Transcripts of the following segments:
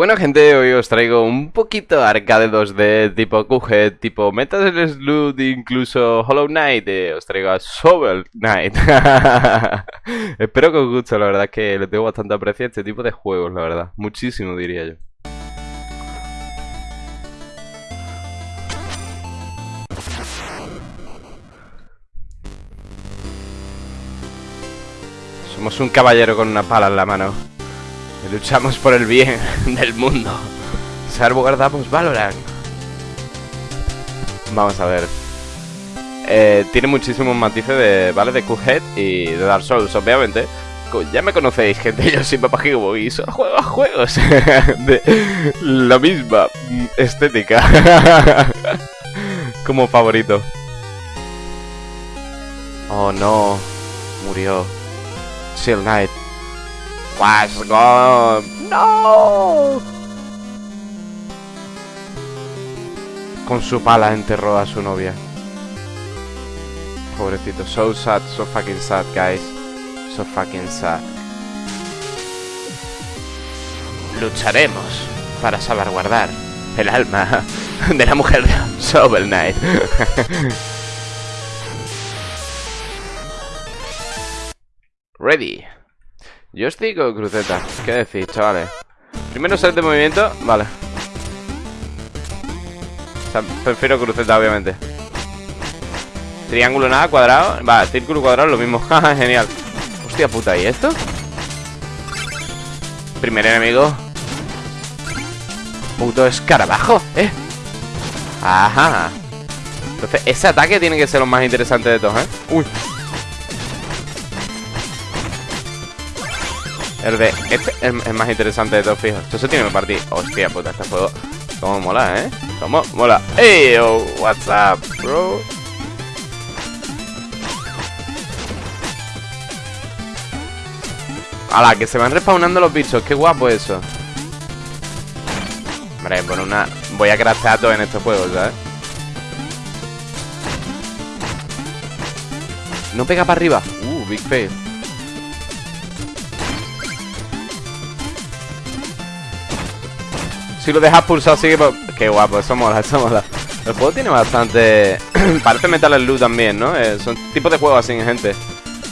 Bueno gente, hoy os traigo un poquito arcade 2D, tipo Cuphead, tipo Metal Slug, incluso Hollow Knight, eh, os traigo a Shovel Knight. Espero que os guste, la verdad es que le tengo bastante aprecio este tipo de juegos, la verdad, muchísimo diría yo. Somos un caballero con una pala en la mano luchamos por el bien del mundo. Salvo guardamos Valorant. Vamos a ver. Eh, tiene muchísimos matices de, ¿vale? De Cuphead y de Dark Souls, obviamente. Ya me conocéis, gente, yo soy Papá Gigo y solo juego a juegos de la misma estética como favorito. Oh no, murió. Seal Knight was gone. ¡No! Con su pala enterró a su novia. Pobrecito. So sad, so fucking sad, guys. So fucking sad. Lucharemos para salvaguardar el alma de la mujer de Shovel Knight. Ready. Estoy con cruceta. ¿Qué decís, chavales? Primero set de movimiento. Vale. O sea, prefiero cruceta, obviamente. Triángulo nada, cuadrado. Va, círculo cuadrado, lo mismo. Genial. Hostia puta, ¿y esto? Primer enemigo. Puto escarabajo, ¿eh? Ajá. Entonces, ese ataque tiene que ser lo más interesante de todos, ¿eh? Uy. El este es, más interesante de todos, fijo. Esto se tiene que partir. Hostia puta, este juego. Cómo mola, ¿eh? Cómo mola. ¡Ey, oh, what's up, bro! ¡Hala! Que se van respawnando los bichos. ¡Qué guapo eso! Hombre, por una... Voy a craftear todo en estos juegos, ¿sabes? No pega para arriba. Uh, big fail. Si lo dejas pulsado sigue. Qué guapo, eso mola, eso mola. El juego tiene bastante... Parece Metal Slug también, ¿no? Eh, son tipos de juegos así, gente.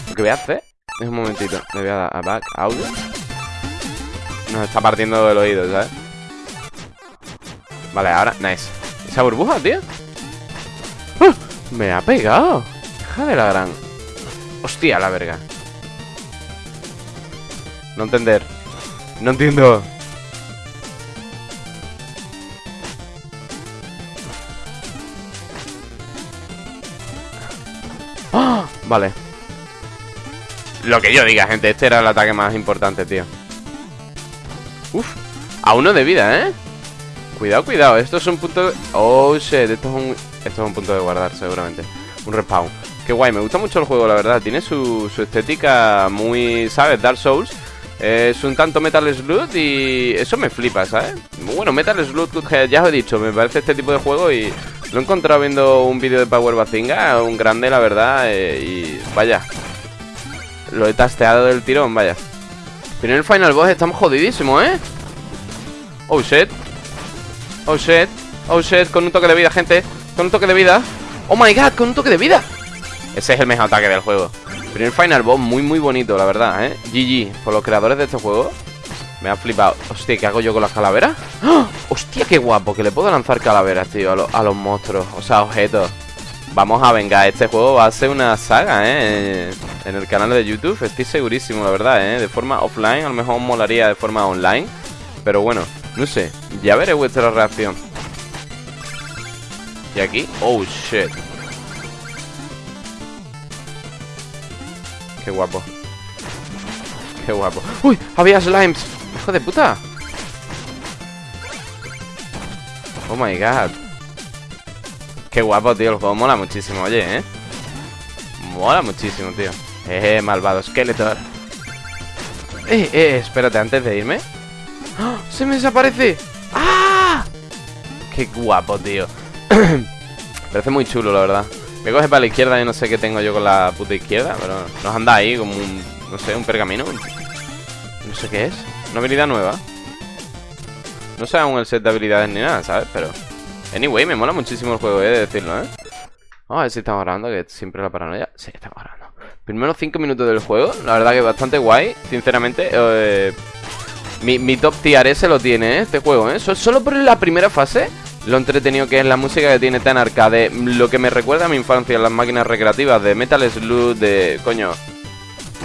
Lo que voy a hacer es un momentito Me voy a dar a back, audio. Nos está partiendo el oído, ¿sabes? Vale, ahora, nice. Esa burbuja, tío. ¡Ah! Me ha pegado. Hija de la gran. Hostia, la verga. No entender. No entiendo Vale Lo que yo diga, gente Este era el ataque más importante, tío Uf A uno de vida, ¿eh? Cuidado, cuidado Esto es un punto de... Oh, shit Esto es un... Esto es un punto de guardar, seguramente Un respawn Qué guay Me gusta mucho el juego, la verdad Tiene su, su estética muy... ¿Sabes? Dark Souls es un tanto Metal Slug y eso me flipa, ¿sabes? Bueno, Metal Slug, ya os he dicho, me parece este tipo de juego y lo he encontrado viendo un vídeo de Power Bazinga, un grande la verdad, eh, y vaya, lo he tasteado del tirón, vaya. Pero Final Boss estamos jodidísimos, ¿eh? Oh shit, oh shit, oh shit, con un toque de vida, gente, con un toque de vida. Oh my god, con un toque de vida. Ese es el mejor ataque del juego. Primer Final Boss muy muy bonito, la verdad, ¿eh? GG, por los creadores de este juego Me ha flipado Hostia, ¿qué hago yo con las calaveras? ¡Oh! Hostia, qué guapo, que le puedo lanzar calaveras, tío, a, los monstruos O sea, objetos Vamos a vengar, este juego va a ser una saga, ¿eh? En el canal de YouTube, estoy segurísimo, la verdad, ¿eh? De forma offline, a lo mejor molaría de forma online Pero bueno, no sé, ya veré vuestra reacción Y aquí, oh shit Qué guapo Qué guapo ¡Uy! Había slimes ¡Hijo de puta! Oh my god. Qué guapo, tío El juego mola muchísimo, oye, ¿eh? Mola muchísimo, tío. Eh, malvado Skeletor. Eh, eh, espérate, antes de irme. ¡Oh! ¡Se me desaparece! ¡Ah! Qué guapo, tío. Parece muy chulo, la verdad. Me coge para la izquierda y no sé qué tengo yo con la puta izquierda Pero nos anda ahí como un, no sé, un pergamino. No sé qué es. Una habilidad nueva No sé aún el set de habilidades ni nada, ¿sabes? Pero... Anyway, me mola muchísimo el juego, he de decirlo, ¿eh? Vamos a ver si estamos grabando, que siempre la paranoia... Sí, estamos grabando. Primeros 5 minutos del juego, la verdad que bastante guay, sinceramente. Eh, mi, mi, top tier se lo tiene, ¿eh? Este juego, ¿eh? Solo por la primera fase lo entretenido que es la música que tiene tan arcade Lo que me recuerda a mi infancia Las máquinas recreativas de Metal Slug De... coño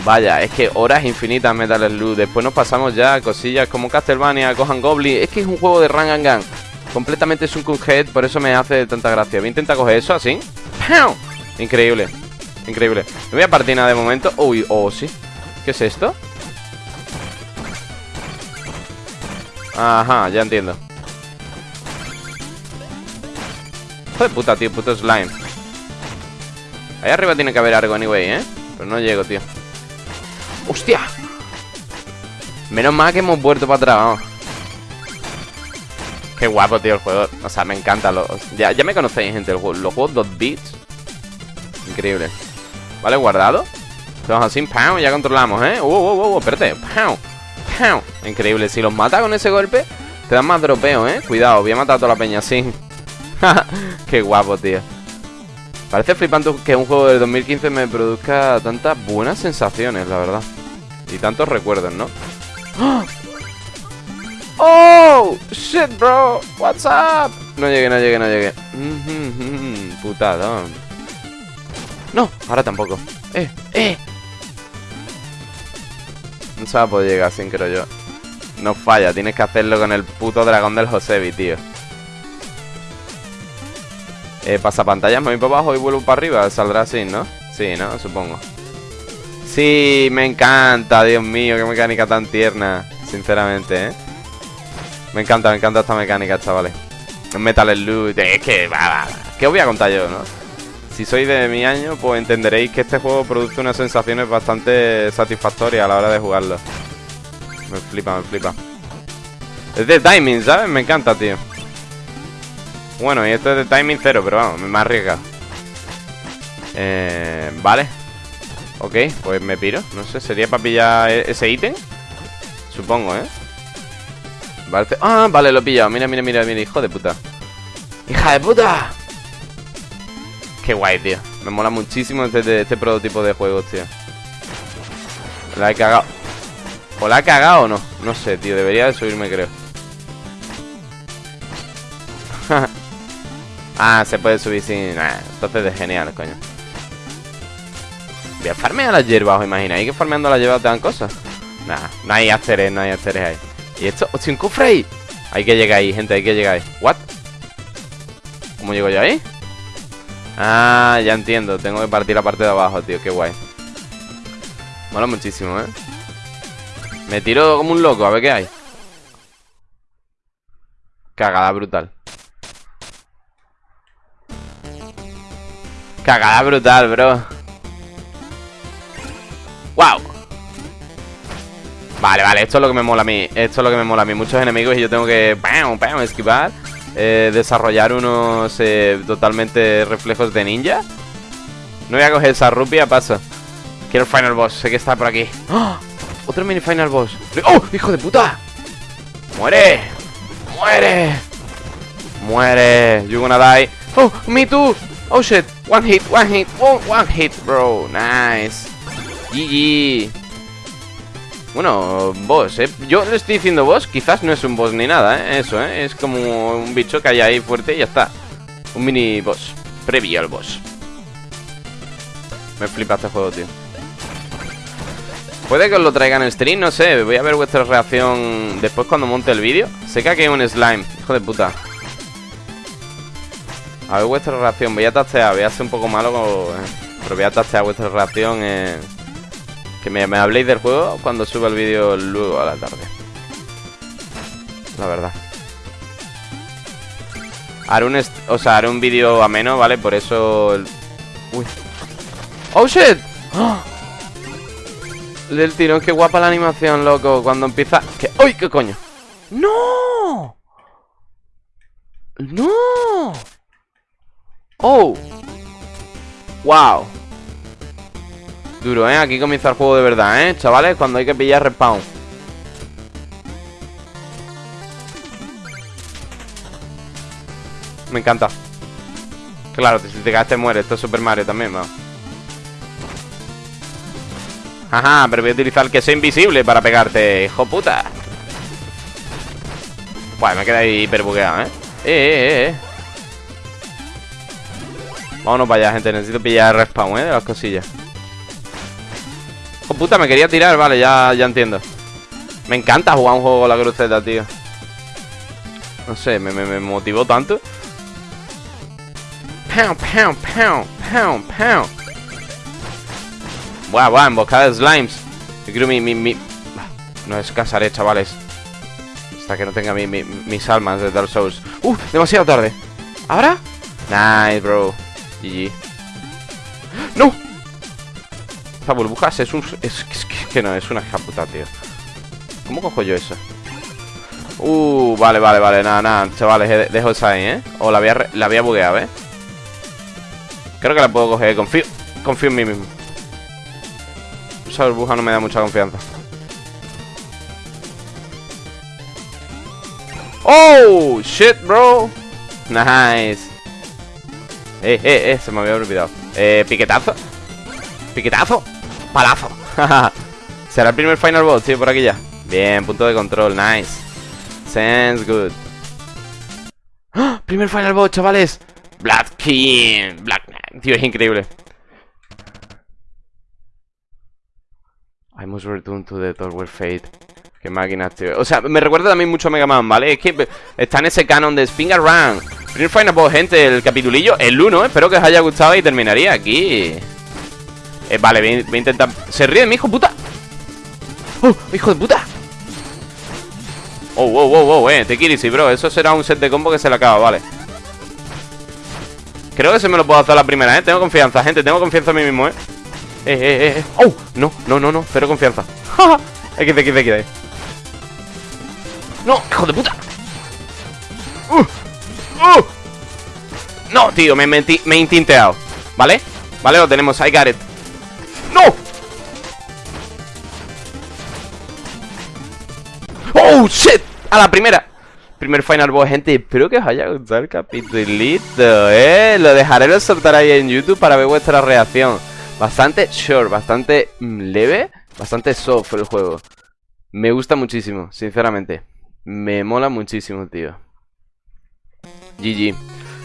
Vaya, es que horas infinitas Metal Slug Después nos pasamos ya a cosillas como Castlevania Gohan Goblin. Es que es un juego de run and gun. Completamente Sunken Head Por eso me hace tanta gracia. Voy a intentar coger eso así. Increíble Increíble. No voy a partir nada de momento. Uy, oh sí. ¿Qué es esto? Ajá, ya entiendo. Hijo de puta, tío, puto slime. Ahí arriba tiene que haber algo anyway, ¿eh? Pero no llego, tío ¡Hostia! Menos mal que hemos vuelto para atrás, Qué guapo, tío, el juego O sea, me encanta los... Ya, ya me conocéis, gente, los juegos 2 bits Increíble Vale, guardado Vamos así, ¡pam! Ya controlamos, ¿eh? ¡Uh, uh, uh! Espérate ¡pam! ¡pam! Increíble, si los mata con ese golpe Te dan más dropeo, ¿eh? Cuidado, voy a matar a toda la peña así Qué guapo, tío Parece flipante que un juego del 2015 me produzca tantas buenas sensaciones, la verdad Y tantos recuerdos, ¿no? ¡Oh! ¡Shit, bro! What's up? No llegué, no llegué, no llegué Putadón No, ahora tampoco ¡Eh! ¡Eh! No se va a poder llegar sin creo yo No falla, tienes que hacerlo con el puto dragón del Josebi, tío eh, Pasapantallas, me voy para abajo y vuelvo para arriba Saldrá así, ¿no? Sí, ¿no? Supongo Sí, me encanta, Dios mío Qué mecánica tan tierna Sinceramente, ¿eh? Me encanta, me encanta esta mecánica, chavales Metal Slug Es que, ¿qué os voy a contar yo, no? Si sois de mi año, pues entenderéis que este juego produce unas sensaciones bastante satisfactorias a la hora de jugarlo Me flipa, me flipa Es de timing, ¿sabes? Me encanta, tío bueno, y esto es de timing cero, pero vamos, me arriesga Eh, vale Ok, pues me piro No sé, ¿sería para pillar e-, ese ítem? Supongo, ¿eh? Vale, ah, vale, lo he pillado Mira, mira, mira, mira, hijo de puta ¡Hija de puta! Qué guay, tío Me mola muchísimo este, este prototipo de juegos, tío La he cagado ¿O la he cagado o no? No sé, tío, debería de subirme, creo Ah, se puede subir sin... Nah, entonces es genial, coño Voy a farmear las hierbas, ¿os imagináis que farmeando las hierbas te dan cosas? Nah, no hay asteres, no hay asteres ahí ¿Y esto? ¡Hostia, un cofre ahí! Hay que llegar ahí, gente, hay que llegar ahí ¿What? ¿Cómo llego yo ahí? Ah, ya entiendo Tengo que partir la parte de abajo, tío, qué guay Mola muchísimo, ¿eh? Me tiro como un loco, a ver qué hay Cagada brutal Cagada brutal, bro ¡Wow! Vale, vale, esto es lo que me mola a mí Esto es lo que me mola a mí Muchos enemigos y yo tengo que... ¡Pam, pam! Esquivar eh, Desarrollar unos eh, totalmente reflejos de ninja No voy a coger esa rupia, paso Quiero el final boss, sé que está por aquí ¡Oh! Otro mini final boss ¡Oh! ¡Hijo de puta! ¡Muere! ¡Muere! ¡Muere! You gonna die ¡Oh! ¡Me too! Oh shit, one hit, one hit, one, one hit, bro. Nice. GG. Bueno, boss, ¿eh? Yo le estoy diciendo boss, quizás no es un boss ni nada, ¿eh? Eso, ¿eh? Es como un bicho que hay ahí fuerte y ya está. Un mini boss, previo al boss. Me flipa este juego, tío. Puede que os lo traigan en stream, no sé. Voy a ver vuestra reacción después cuando monte el vídeo. Sé que aquí un slime, hijo de puta. A ver vuestra reacción. Voy a tastear, voy a ser un poco malo, eh, pero voy a tastear vuestra reacción. Eh, que me, habléis del juego cuando suba el vídeo luego a la tarde. La verdad. Haré un, o sea, haré un vídeo ameno, ¿vale? Por eso... Uy. ¡Oh, shit! ¡Oh! Del tirón, qué guapa la animación, loco Cuando empieza... ¿Qué? ¡Uy, qué coño! ¡No! ¡No! ¡Oh! ¡Wow! Duro, ¿eh? Aquí comienza el juego de verdad, ¿eh? Chavales, cuando hay que pillar respawn Me encanta. Claro, si te caes te mueres. Esto es Super Mario también, vamos. Ajá, pero voy a utilizar que sea invisible para pegarte, hijo puta. Bueno, me queda ahí hiper bugueado, ¿eh? Eh, eh, eh. Vámonos para allá, gente. Necesito pillar respawn, ¿eh? De las cosillas. ¡Oh, puta! Me quería tirar. Vale, ya, ya entiendo. Me encanta jugar un juego con la cruceta, tío. No sé, me, me, me motivó tanto. Pound, pound, pound, pound, pound. Buah, buah, emboscada de slimes. Yo quiero mi, mi, mi... No descansaré, chavales. Hasta que no tenga mi, mi, mis almas de Dark Souls. ¡Uh! Demasiado tarde. ¿Ahora? Nice, bro. GG. ¡No! Esta burbujas es un... Es, que no, es una hija puta, tío. ¿Cómo cojo yo eso? Uh, vale, vale, vale, nada, nada Chavales, dejo esa ahí, ¿eh? O la había, la había bugueado, ¿eh? Creo que la puedo coger, confío Confío en mí mismo Esa burbuja no me da mucha confianza ¡Oh! Shit, bro Nice Eh, eh, eh, se me había olvidado. Eh, piquetazo. Piquetazo. Palazo. Será el primer final boss, tío, por aquí ya. Bien, punto de control, nice. Sounds good. ¡Ah! Primer final boss, chavales. Black King. Black Knight. Tío, es increíble. I must return to the Tower Fate. Qué máquinas, tío. O sea, me recuerda también mucho a Mega Man, ¿vale? Es que está en ese canon de Spin Run Primer final boss, gente, el capitulillo El 1, espero que os haya gustado y terminaría aquí eh, vale, voy, a intentar... ¿Se ríe mi hijo puta? ¡Oh, hijo de puta! Oh, wow, wow, wow, eh, te sí, bro Eso será un set de combo que se le acaba, vale Creo que se me lo puedo hacer la primera, eh Tengo confianza, gente, tengo confianza en mí mismo, eh Eh, eh, eh, eh. ¡Oh! No, no, no, no, cero confianza XD, XD, XD ¡No, hijo de puta! ¡Uh! No, tío, me, me, me he intinteado ¿Vale? Vale, lo tenemos, I got it. ¡No! ¡Oh, shit! A la primera. Primer final boss, gente. Espero que os haya gustado el capitulito, ¿eh? Lo dejaré lo soltar ahí en YouTube para ver vuestra reacción. Bastante short, bastante mm, leve Bastante soft el juego. Me gusta muchísimo, sinceramente. Me mola muchísimo, tío GG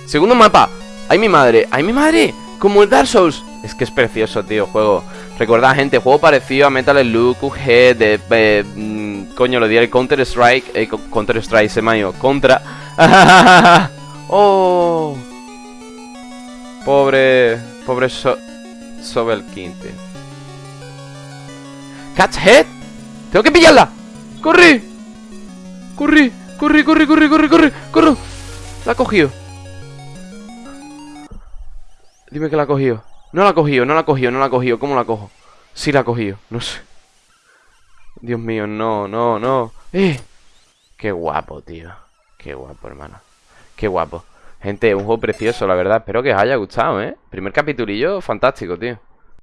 Segundo mapa ¡Ay, mi madre! ¡Ay, mi madre! Como el Dark Souls Es que es precioso, tío, juego Recordad, gente, juego parecido a Metal Slug, QG De, eh, mm, coño, lo diré Counter Strike eh, Counter Strike, se me Contra Oh Pobre Pobre so Sobel Quinte Catch Head Tengo que pillarla ¡Corre! ¡Corre! ¡Corre, corre, corre, corre, corre! ¡Corre! La ha cogido Dime que la ha cogido no la ha cogido, no la ha cogido, no la ha cogido. ¿Cómo la cojo? Sí la ha cogido, no sé. Dios mío, no, no, no. ¡Eh! Qué guapo, tío. Qué guapo, hermano. Qué guapo. Gente, un juego precioso, la verdad. Espero que os haya gustado, ¿eh? Primer capitulillo fantástico, tío.